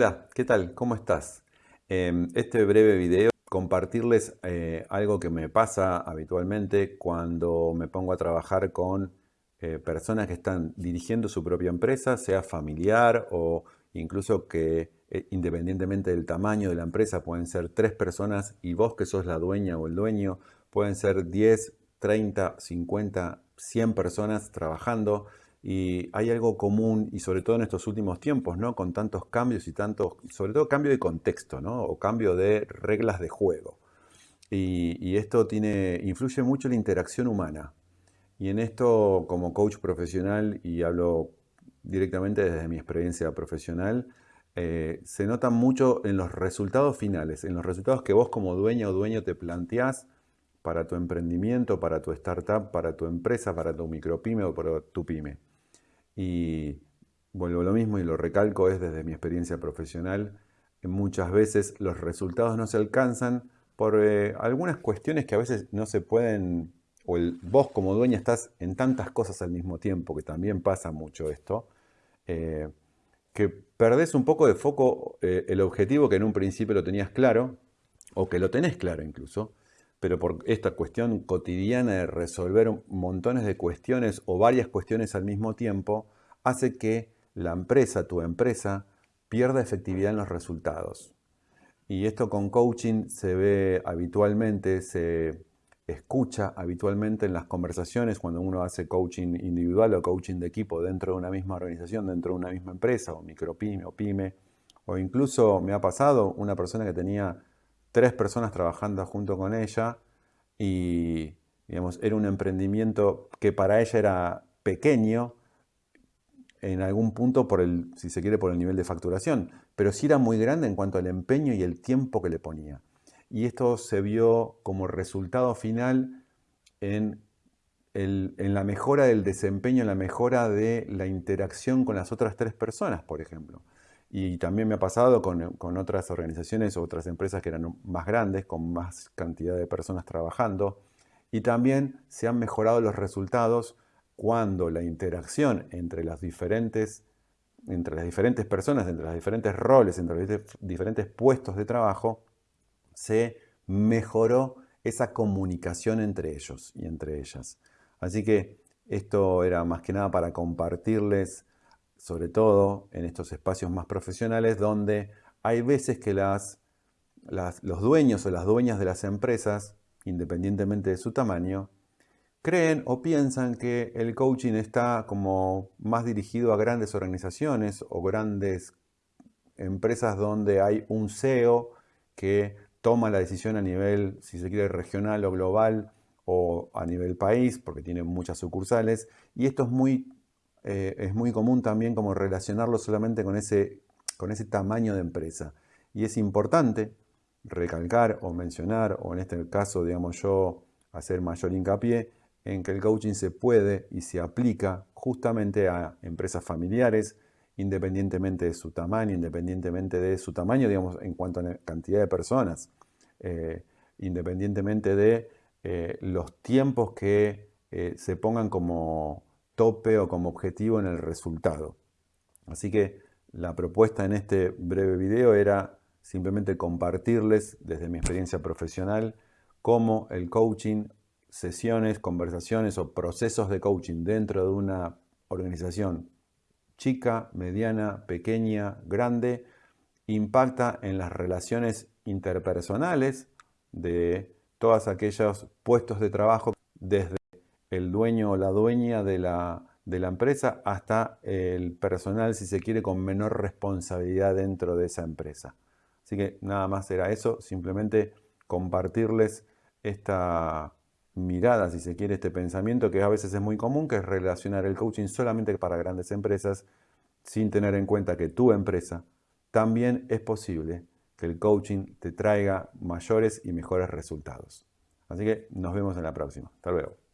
Hola, ¿qué tal? ¿Cómo estás? En este breve video compartirles eh, algo que me pasa habitualmente cuando me pongo a trabajar con eh, personas que están dirigiendo su propia empresa, sea familiar o incluso que eh, independientemente del tamaño de la empresa pueden ser tres personas y vos que sos la dueña o el dueño pueden ser 10, 30, 50, 100 personas trabajando y hay algo común, y sobre todo en estos últimos tiempos, ¿no? Con tantos cambios y tantos, sobre todo cambio de contexto, ¿no? O cambio de reglas de juego. Y, esto tiene, influye mucho en la interacción humana. Y en esto, como coach profesional, y hablo directamente desde mi experiencia profesional, eh, se nota mucho en los resultados finales, en los resultados que vos como dueña o dueño te planteás para tu emprendimiento, para tu startup, para tu empresa, para tu micropyme o para tu pyme. Y vuelvo a lo mismo y lo recalco, es desde mi experiencia profesional, muchas veces los resultados no se alcanzan por eh, algunas cuestiones que a veces no se pueden, o el, vos como dueña estás en tantas cosas al mismo tiempo, que también pasa mucho esto, eh, que perdés un poco de foco eh, el objetivo que en un principio lo tenías claro, o que lo tenés claro incluso, pero por esta cuestión cotidiana de resolver montones de cuestiones o varias cuestiones al mismo tiempo, hace que la empresa, tu empresa, pierda efectividad en los resultados. Y esto con coaching se ve habitualmente, se escucha habitualmente en las conversaciones cuando uno hace coaching individual o coaching de equipo dentro de una misma organización, dentro de una misma empresa, o micropyme o pyme, o incluso me ha pasado una persona que tenía tres personas trabajando junto con ella y digamos, era un emprendimiento que para ella era pequeño en algún punto por el, si se quiere, por el nivel de facturación, pero sí era muy grande en cuanto al empeño y el tiempo que le ponía. Y esto se vio como resultado final en, en la mejora del desempeño, en la mejora de la interacción con las otras tres personas, por ejemplo. Y también me ha pasado con, otras organizaciones o otras empresas que eran más grandes, con más cantidad de personas trabajando. Y también se han mejorado los resultados cuando la interacción entre las diferentes, entre las diferentes personas, entre los diferentes roles, entre los diferentes puestos de trabajo, se mejoró esa comunicación entre ellos y entre ellas. Así que esto era más que nada para compartirles sobre todo en estos espacios más profesionales donde hay veces que los dueños o las dueñas de las empresas, independientemente de su tamaño, creen o piensan que el coaching está como más dirigido a grandes organizaciones o grandes empresas donde hay un CEO que toma la decisión a nivel, si se quiere, regional o global o a nivel país, porque tiene muchas sucursales, y esto es muy eh, es muy común también como relacionarlo solamente con ese, con ese tamaño de empresa. Y es importante recalcar o mencionar, o en este caso, digamos yo, hacer mayor hincapié en que el coaching se puede y se aplica justamente a empresas familiares, independientemente de su tamaño, independientemente de su tamaño, digamos, en cuanto a cantidad de personas, eh, independientemente de eh, los tiempos que se pongan como, tope o como objetivo en el resultado. Así que la propuesta en este breve video era simplemente compartirles desde mi experiencia profesional cómo el coaching, sesiones, conversaciones o procesos de coaching dentro de una organización chica, mediana, pequeña, grande, impacta en las relaciones interpersonales de todos aquellos puestos de trabajo desde el dueño o la dueña de la, empresa hasta el personal, si se quiere, con menor responsabilidad dentro de esa empresa. Así que nada más era eso, simplemente compartirles esta mirada, si se quiere, este pensamiento que a veces es muy común, que es relacionar el coaching solamente para grandes empresas, sin tener en cuenta que tu empresa también es posible que el coaching te traiga mayores y mejores resultados. Así que nos vemos en la próxima. Hasta luego.